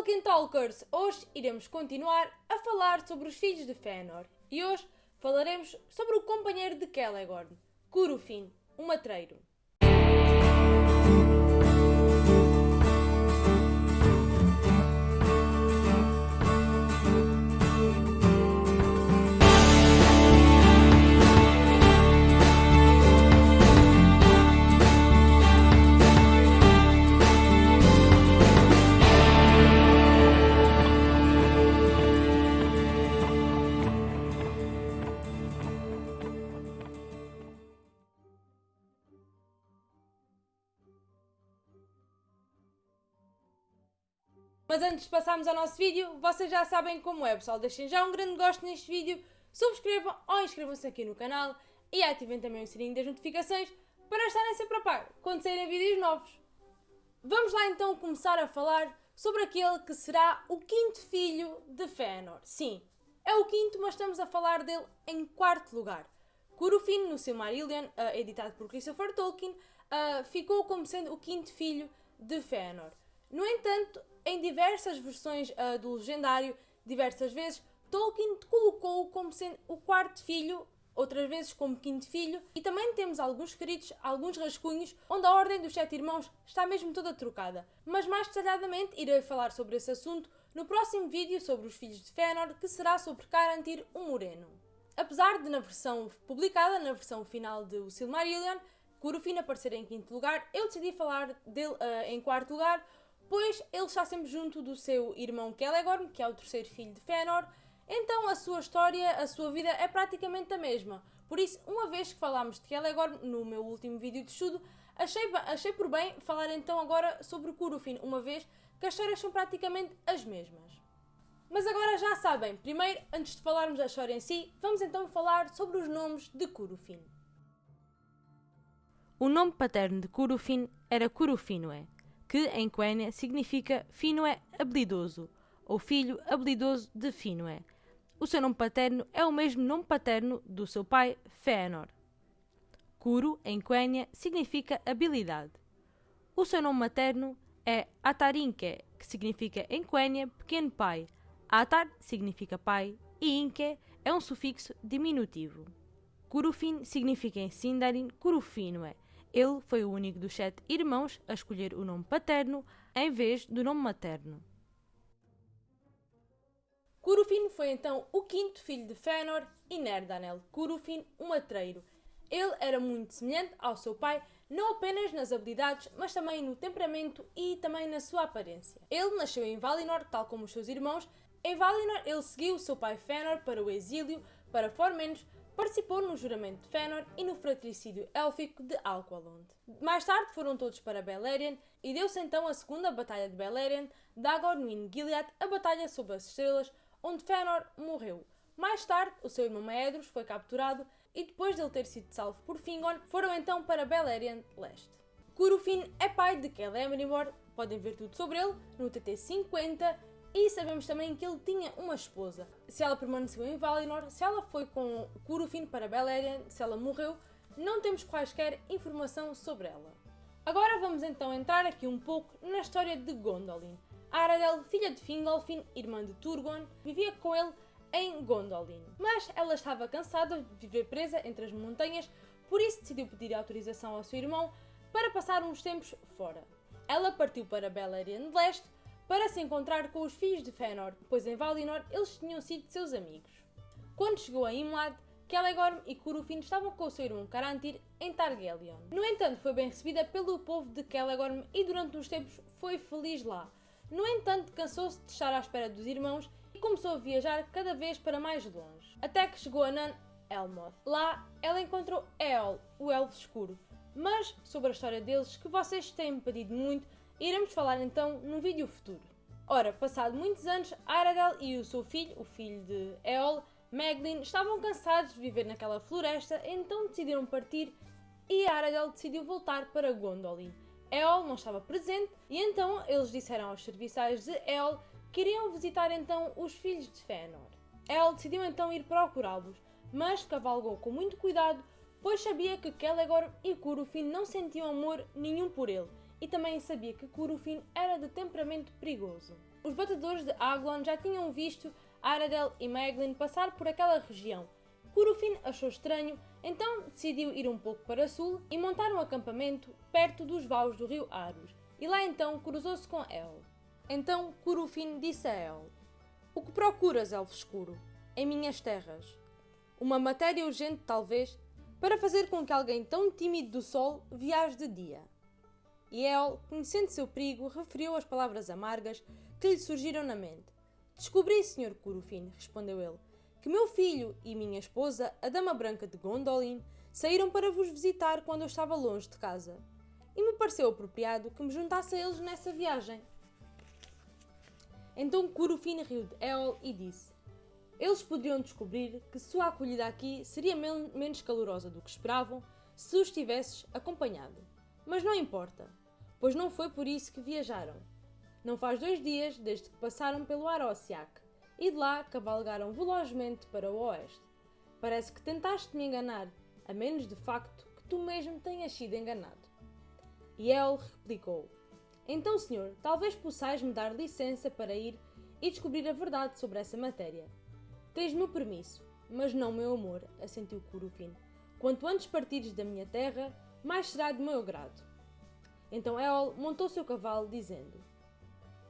Tolkien Talkers! Hoje iremos continuar a falar sobre os filhos de Fëanor e hoje falaremos sobre o companheiro de Celegorn, Curufin, o matreiro. Mas antes de passarmos ao nosso vídeo, vocês já sabem como é, pessoal. Deixem já um grande gosto neste vídeo, subscrevam ou inscrevam-se aqui no canal e ativem também o sininho das notificações para estarem sempre a par quando saírem vídeos novos. Vamos lá então começar a falar sobre aquele que será o quinto filho de Fëanor. Sim, é o quinto, mas estamos a falar dele em quarto lugar. Curufin, no Silmarillion, uh, editado por Christopher Tolkien, uh, ficou como sendo o quinto filho de Fëanor. No entanto, em diversas versões uh, do legendário, diversas vezes, Tolkien colocou-o como sendo o quarto filho, outras vezes como quinto filho, e também temos alguns escritos, alguns rascunhos, onde a ordem dos sete irmãos está mesmo toda trocada. Mas mais detalhadamente irei falar sobre esse assunto no próximo vídeo sobre os filhos de Fëanor, que será sobre Carantir o Moreno. Apesar de na versão publicada, na versão final de O Silmarillion, Curufin aparecer em quinto lugar, eu decidi falar dele uh, em quarto lugar, pois ele está sempre junto do seu irmão Celegorn, que é o terceiro filho de Fëanor, então a sua história, a sua vida é praticamente a mesma. Por isso, uma vez que falámos de Celegorn no meu último vídeo de estudo, achei, achei por bem falar então agora sobre Curufin, uma vez que as histórias são praticamente as mesmas. Mas agora já sabem, primeiro, antes de falarmos da história em si, vamos então falar sobre os nomes de Curufin. O nome paterno de Curufin era Curufinoe, que em Quenya significa Finwë habilidoso, ou filho habilidoso de Finwë. O seu nome paterno é o mesmo nome paterno do seu pai, Fëanor. Kuru, em Quenya, significa habilidade. O seu nome materno é Atarinke, que significa em Quenya pequeno pai. Atar significa pai e Inke é um sufixo diminutivo. Curufin significa em Sindarin Curufinue, ele foi o único dos sete irmãos a escolher o nome paterno em vez do nome materno. Curufin foi então o quinto filho de Fëanor e Nerdanel, Curufin, o matreiro. Ele era muito semelhante ao seu pai, não apenas nas habilidades, mas também no temperamento e também na sua aparência. Ele nasceu em Valinor, tal como os seus irmãos. Em Valinor, ele seguiu seu pai Fëanor para o exílio, para Formenos, Participou no juramento de Fëanor e no fratricídio élfico de Alqualond. Mais tarde foram todos para Beleriand e deu-se então a segunda Batalha de Beleriand, Dagor no Gilead, a Batalha sobre as Estrelas, onde Fëanor morreu. Mais tarde, o seu irmão Maedhros foi capturado e depois de ele ter sido salvo por Fingon, foram então para Beleriand Leste. Curufin é pai de Celemrimor, podem ver tudo sobre ele no TT 50 e sabemos também que ele tinha uma esposa. Se ela permaneceu em Valinor, se ela foi com Curufin para Beleriand, se ela morreu, não temos quaisquer informação sobre ela. Agora vamos então entrar aqui um pouco na história de Gondolin. Aradel, filha de Fingolfin, irmã de Turgon, vivia com ele em Gondolin. Mas ela estava cansada de viver presa entre as montanhas, por isso decidiu pedir autorização ao seu irmão para passar uns tempos fora. Ela partiu para Beleriand Leste, para se encontrar com os filhos de Fëanor, pois em Valinor eles tinham sido seus amigos. Quando chegou a Imlad, Celegorm e Curufin estavam com o seu irmão Carantir em Targaryen. No entanto, foi bem recebida pelo povo de Celegorm e durante uns tempos foi feliz lá. No entanto, cansou-se de estar à espera dos irmãos e começou a viajar cada vez para mais longe. Até que chegou a Nan Elmoth. Lá, ela encontrou Eol, o Elfo Escuro. Mas, sobre a história deles, que vocês têm pedido muito, Iremos falar então num vídeo futuro. Ora, passado muitos anos, Aragorn e o seu filho, o filho de Eol, Meglin, estavam cansados de viver naquela floresta, então decidiram partir e Aragorn decidiu voltar para Gondolin. Eol não estava presente e então eles disseram aos serviçais de Eol que iriam visitar então os filhos de Fëanor. Eol decidiu então ir procurá-los, mas cavalgou com muito cuidado, pois sabia que Celegor e Curufin não sentiam amor nenhum por ele e também sabia que Curufin era de temperamento perigoso. Os batedores de Aglon já tinham visto Aradel e Meglin passar por aquela região. Curufin achou estranho, então decidiu ir um pouco para sul e montar um acampamento perto dos vales do rio Arus, e lá então cruzou-se com El. Então Curufin disse a El: O que procuras, elfo escuro? Em minhas terras. Uma matéria urgente, talvez, para fazer com que alguém tão tímido do sol viaje de dia. E El, conhecendo seu perigo, referiu as palavras amargas que lhe surgiram na mente. Descobri, Sr. Curufin, respondeu ele, que meu filho e minha esposa, a Dama Branca de Gondolin, saíram para vos visitar quando eu estava longe de casa. E me pareceu apropriado que me juntasse a eles nessa viagem. Então Curufin riu de El e disse: eles poderiam descobrir que sua acolhida aqui seria men menos calorosa do que esperavam se os tivesses acompanhado. Mas não importa, pois não foi por isso que viajaram. Não faz dois dias desde que passaram pelo Arosiak e de lá cavalgaram velozmente para o oeste. Parece que tentaste me enganar, a menos de facto que tu mesmo tenhas sido enganado. E ele replicou: Então, senhor, talvez possais me dar licença para ir e descobrir a verdade sobre essa matéria. Tens meu permisso, mas não meu amor, assentiu Curufin. Quanto antes partires da minha terra, mais será de meu agrado. Então Eol montou seu cavalo, dizendo: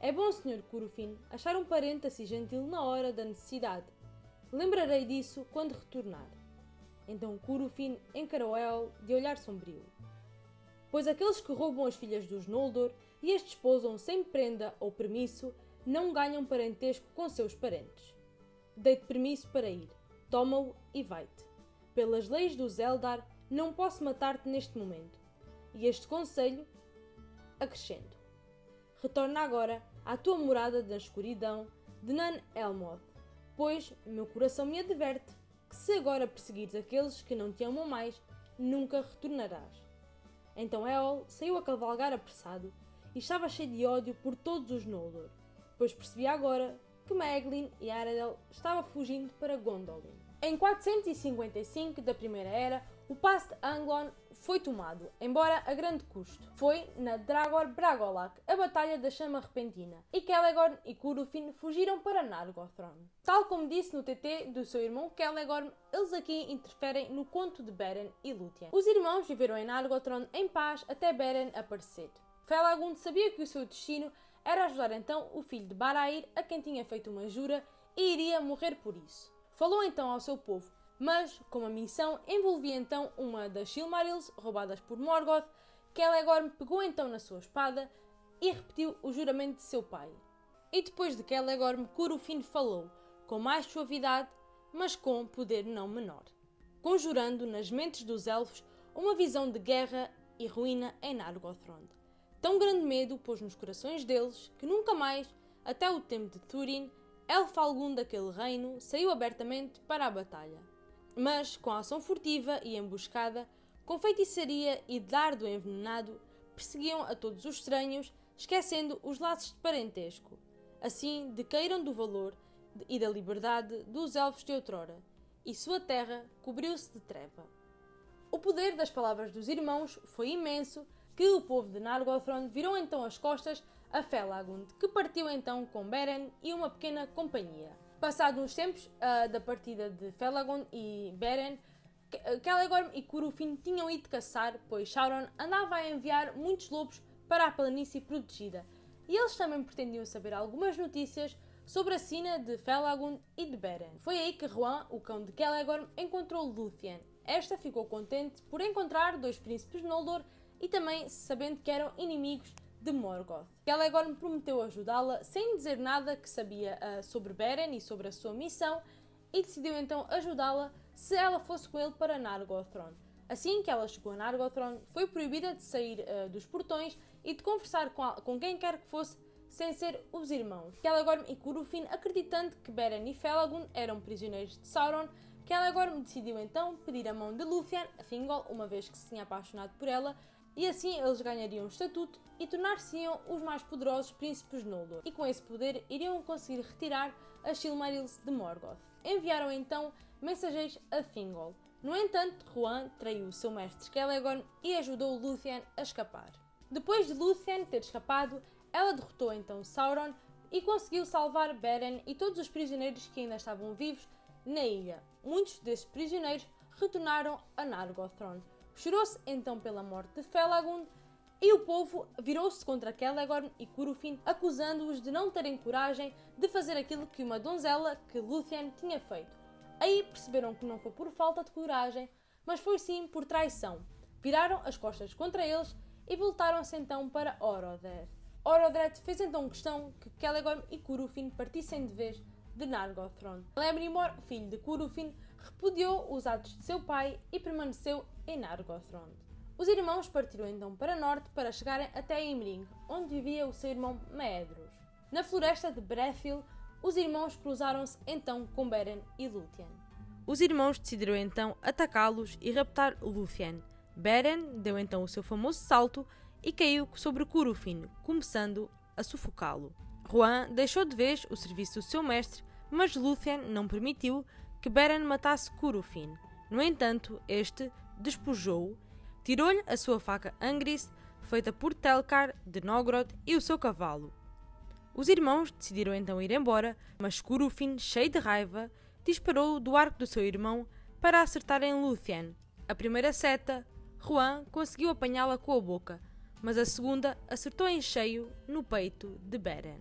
É bom, senhor Curufin, achar um parente assim gentil na hora da necessidade. Lembrarei disso quando retornar. Então Curufin encarou Eol de olhar sombrio. Pois aqueles que roubam as filhas dos Noldor e as desposam sem prenda ou permisso não ganham parentesco com seus parentes dei-te permisso para ir. Toma-o e vai-te. Pelas leis do Zeldar, não posso matar-te neste momento. E este conselho acrescento. Retorna agora à tua morada da escuridão de Nan Elmoth, pois meu coração me adverte que se agora perseguires aqueles que não te amam mais, nunca retornarás. Então Eol saiu a cavalgar apressado e estava cheio de ódio por todos os Noldor, pois percebia agora que Maeglin e Aradel estavam fugindo para Gondolin. Em 455 da Primeira Era, o passo de Anglon foi tomado, embora a grande custo. Foi na Dragor Bragolak, a Batalha da Chama Repentina, e Celegorm e Curufin fugiram para Nargothrond. Tal como disse no TT do seu irmão Celegorm, eles aqui interferem no conto de Beren e Lúthien. Os irmãos viveram em Nargothrond em paz até Beren aparecer. Felagund sabia que o seu destino era ajudar então o filho de Barair, a quem tinha feito uma jura, e iria morrer por isso. Falou então ao seu povo, mas, como a missão envolvia então uma das Silmarils roubadas por Morgoth, Celegorm pegou então na sua espada e repetiu o juramento de seu pai. E depois de Celegorm, Curufin falou, com mais suavidade, mas com poder não menor, conjurando nas mentes dos elfos uma visão de guerra e ruína em Nargothrond. Tão grande medo pôs nos corações deles que nunca mais, até o tempo de Túrin, elfo algum daquele reino saiu abertamente para a batalha. Mas, com ação furtiva e emboscada, com feitiçaria e dardo envenenado, perseguiam a todos os estranhos, esquecendo os laços de parentesco. Assim, decaíram do valor e da liberdade dos elfos de outrora, e sua terra cobriu-se de treva. O poder das palavras dos irmãos foi imenso que o povo de Nargothrond virou então as costas a Felagund, que partiu então com Beren e uma pequena companhia. Passados uns tempos uh, da partida de Felagund e Beren, Celegorm e Curufin tinham ido caçar, pois Sauron andava a enviar muitos lobos para a planície protegida, e eles também pretendiam saber algumas notícias sobre a sina de Felagund e de Beren. Foi aí que Ruan, o cão de Celegorm, encontrou Lúthien. Esta ficou contente por encontrar dois príncipes Noldor e também sabendo que eram inimigos de Morgoth. Celegorm prometeu ajudá-la sem dizer nada que sabia uh, sobre Beren e sobre a sua missão e decidiu então ajudá-la se ela fosse com ele para Nargothrond. Assim que ela chegou a Nargothrond, foi proibida de sair uh, dos portões e de conversar com, a, com quem quer que fosse sem ser os irmãos. Celegorm e Curufin, acreditando que Beren e Felagund eram prisioneiros de Sauron, Celegorm decidiu então pedir a mão de Lúthien a Thingol, uma vez que se tinha apaixonado por ela, e assim eles ganhariam estatuto e tornar-se-iam os mais poderosos príncipes Noldor, e com esse poder iriam conseguir retirar as Silmarils de Morgoth. Enviaram então mensageiros a Thingol. No entanto, Juan traiu o seu mestre Celegorn e ajudou Lúthien a escapar. Depois de Lúthien ter escapado, ela derrotou então Sauron e conseguiu salvar Beren e todos os prisioneiros que ainda estavam vivos na ilha. Muitos desses prisioneiros retornaram a Nargothrond. Chorou-se então pela morte de Felagund e o povo virou-se contra Celegorm e Curufin, acusando-os de não terem coragem de fazer aquilo que uma donzela que Lúthien tinha feito. Aí perceberam que não foi por falta de coragem, mas foi sim por traição. Viraram as costas contra eles e voltaram-se então para Orodred. Orodred fez então questão que Celegorm e Curufin partissem de vez de Nargothrond. Celebrimbor, filho de Curufin, repudiou os atos de seu pai e permaneceu em Nargothrond. Os irmãos partiram então para norte para chegarem até Imring, onde vivia o seu irmão Maedhros. Na floresta de Brethil, os irmãos cruzaram-se então com Beren e Lúthien. Os irmãos decidiram então atacá-los e raptar Lúthien. Beren deu então o seu famoso salto e caiu sobre Curufin, começando a sufocá-lo. Juan deixou de vez o serviço do seu mestre, mas Lúthien não permitiu que Beren matasse Curufin. No entanto, este despojou-o, tirou-lhe a sua faca Angris, feita por Telkar de Nogrod, e o seu cavalo. Os irmãos decidiram então ir embora, mas Curufin, cheio de raiva, disparou do arco do seu irmão para acertar em Lúthien. A primeira seta, Juan conseguiu apanhá-la com a boca, mas a segunda acertou em cheio no peito de Beren.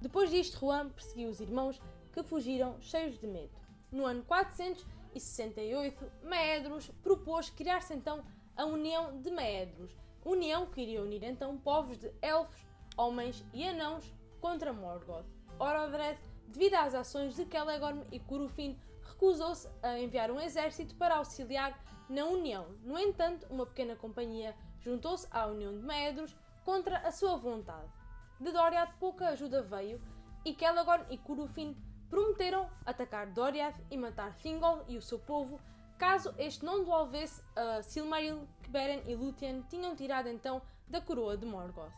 Depois disto, Juan perseguiu os irmãos que fugiram cheios de medo. No ano 468, Maedros propôs criar-se então a União de Maedros, união que iria unir então povos de elfos, homens e anãos contra Morgoth. Orodred, devido às ações de Celegorm e Curufin, recusou-se a enviar um exército para auxiliar na União. No entanto, uma pequena companhia juntou-se à União de Maedros contra a sua vontade. De Doriath pouca ajuda veio e Celegorm e Curufin prometeram atacar Doriath e matar Thingol e o seu povo caso este não devolvesse a Silmaril que Beren e Lúthien tinham tirado então da coroa de Morgoth.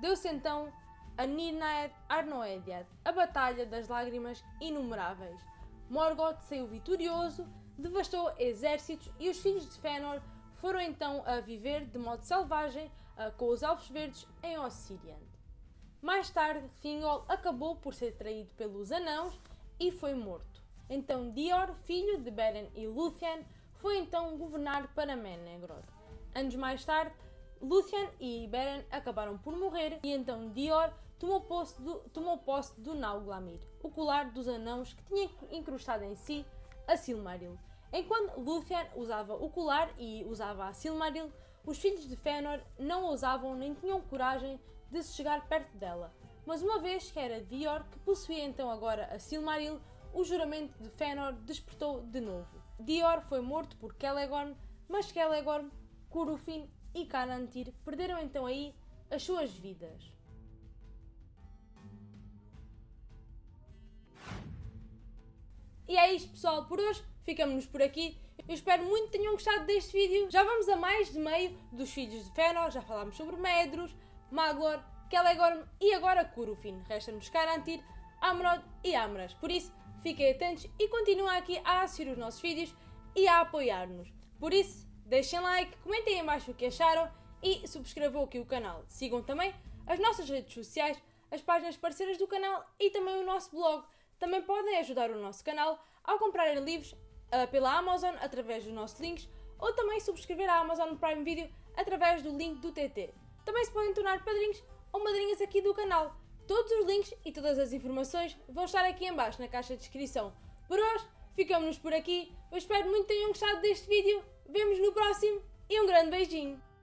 Deu-se então a Nirnaed Arnoediad, a Batalha das Lágrimas Inumeráveis. Morgoth saiu vitorioso, devastou exércitos e os filhos de Fëanor foram então a viver de modo selvagem uh, com os Elfos Verdes em Ossiriand. Mais tarde, Thingol acabou por ser traído pelos Anãos e foi morto. Então Dior, filho de Beren e Lúthien, foi então governar para Menegroth. Anos mais tarde, Lúthien e Beren acabaram por morrer e então Dior tomou posse do, tomou posse do Nauglamir, o colar dos anãos que tinha incrustado em si a Silmaril. Enquanto Lúthien usava o colar e usava a Silmaril, os filhos de Fëanor não ousavam nem tinham coragem de se chegar perto dela. Mas uma vez que era Dior que possuía então agora a Silmaril, o juramento de Fëanor despertou de novo. Dior foi morto por Celegorm, mas Celegorm, Curufin e Canantir perderam então aí as suas vidas. E é isto pessoal por hoje, ficamos por aqui. Eu espero muito que tenham gostado deste vídeo. Já vamos a mais de meio dos filhos de Fëanor, já falámos sobre Medros, Maglor, Celegorm e agora Curufin. Resta-nos Carantir, Amrod e Amras. Por isso, fiquem atentos e continuem aqui a assistir os nossos vídeos e a apoiar-nos. Por isso, deixem like, comentem em o que acharam e subscrevam aqui o canal. Sigam também as nossas redes sociais, as páginas parceiras do canal e também o nosso blog. Também podem ajudar o nosso canal ao comprarem livros uh, pela Amazon através dos nossos links ou também subscrever a Amazon Prime Video através do link do TT. Também se podem tornar padrinhos ou madrinhas aqui do canal. Todos os links e todas as informações vão estar aqui em baixo na caixa de descrição. Por hoje, ficamos por aqui. Eu espero muito que tenham gostado deste vídeo. Vemos no próximo e um grande beijinho!